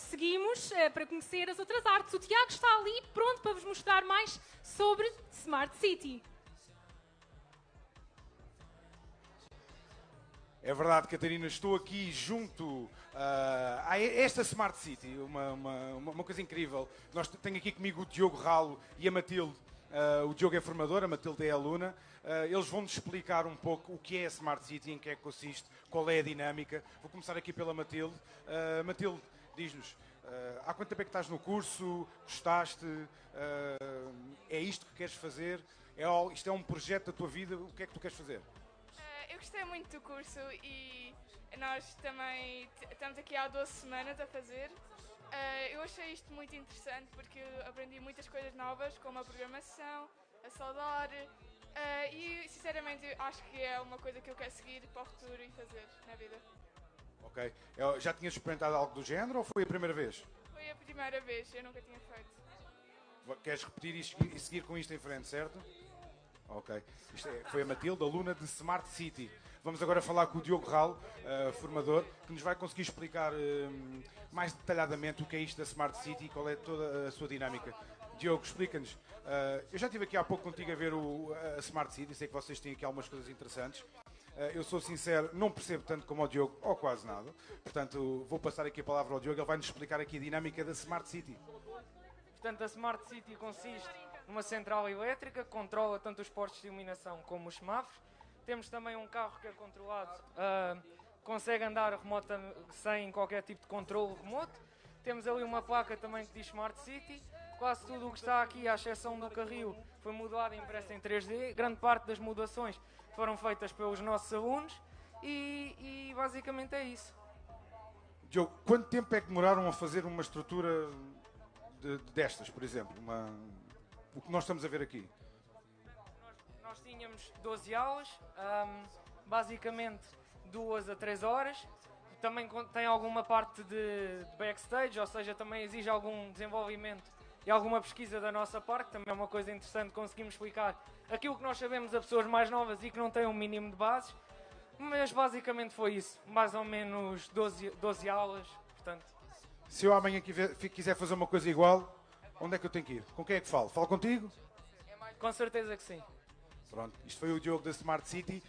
seguimos uh, para conhecer as outras artes. O Tiago está ali pronto para vos mostrar mais sobre Smart City. É verdade, Catarina, estou aqui junto uh, a esta Smart City, uma, uma, uma, coisa incrível. Nós tenho aqui comigo o Diogo Ralo e a Matilde. Uh, o Diogo é formador, a Matilde é aluna. Uh, eles vão-nos explicar um pouco o que é a Smart City, em que é que consiste, qual é a dinâmica. Vou começar aqui pela Matilde. Matilde, diz-nos, há quanto tempo é que estás no curso? Gostaste? é isto que queres fazer? É, isto é um projeto da tua vida? O que é que tu queres fazer? eu gostei muito do curso e nós também estamos aqui há 12 semanas a fazer. Uh, eu achei isto muito interessante porque aprendi muitas coisas novas, como a programação, a soldar, uh, e sinceramente acho que é uma coisa que eu quero seguir para o futuro e fazer na vida. Ok. Eu já tinhas experimentado algo do género ou foi a primeira vez? Foi a primeira vez, eu nunca tinha feito. Queres repetir e seguir com isto em frente, certo? Ok. Isto é, foi a Matilde, aluna de Smart City. Vamos agora falar com o Diogo Ral, uh, formador, que nos vai conseguir explicar uh, mais detalhadamente o que é isto da Smart City e qual é toda a sua dinâmica. Diogo, explica-nos. Uh, eu já estive aqui há pouco contigo a ver o, a Smart City, sei que vocês têm aqui algumas coisas interessantes. Eu sou sincero, não percebo tanto como o Diogo, ou quase nada. Portanto, vou passar aqui a palavra ao Diogo, ele vai-nos explicar aqui a dinâmica da Smart City. Portanto, a Smart City consiste numa central elétrica que controla tanto os postos de iluminação como os semáforos. Temos também um carro que é controlado, uh, consegue andar remota, sem qualquer tipo de controle remoto. Temos ali uma placa também que diz Smart City. Quase tudo o que está aqui, à exceção do carril, foi mudado e impresso em 3D. Grande parte das mudações foram feitas pelos nossos alunos e, e basicamente é isso. Diogo, quanto tempo é que demoraram a fazer uma estrutura de, destas, por exemplo? Uma, o que nós estamos a ver aqui? Nós, tínhamos 12 aulas, um, basicamente duas a três horas. Também tem alguma parte de, de backstage, ou seja, também exige algum desenvolvimento e alguma pesquisa da nossa parte, também é uma coisa interessante, conseguimos explicar aquilo que nós sabemos a pessoas mais novas e que não têm um mínimo de bases, mas basicamente foi isso, mais ou menos 12, 12 aulas, portanto... Se eu amanhã quiser fazer uma coisa igual, onde é que eu tenho que ir? Com quem é que falo? Falo contigo? Com certeza que sim. Pronto, isto foi o Diogo da Smart City.